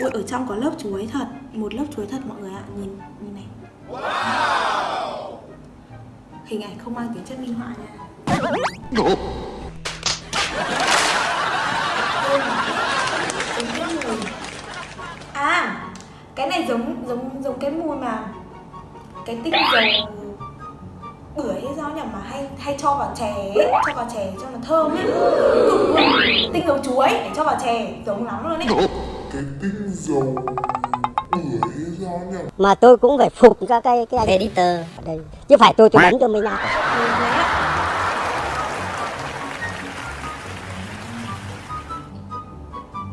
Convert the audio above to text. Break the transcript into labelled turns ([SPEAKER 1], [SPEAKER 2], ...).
[SPEAKER 1] Ui, ở trong có lớp chuối thật. Một lớp chuối thật mọi người ạ. Nhìn nhìn này. Hình ảnh không mang tính chất minh họa nha. À Cái này giống giống giống cái mùi mà Cái tinh dầu bưởi hay sao nhỉ? Mà hay hay cho vào chè ấy, cho vào chè cho nó thơm ấy. Luôn. tinh dầu chuối để cho vào chè giống lắm luôn ấy
[SPEAKER 2] cái tinh dầu
[SPEAKER 3] mà tôi cũng phải phục các cái cái anh editor. Ở đây chứ phải tôi tôi đánh cho mình
[SPEAKER 1] Thế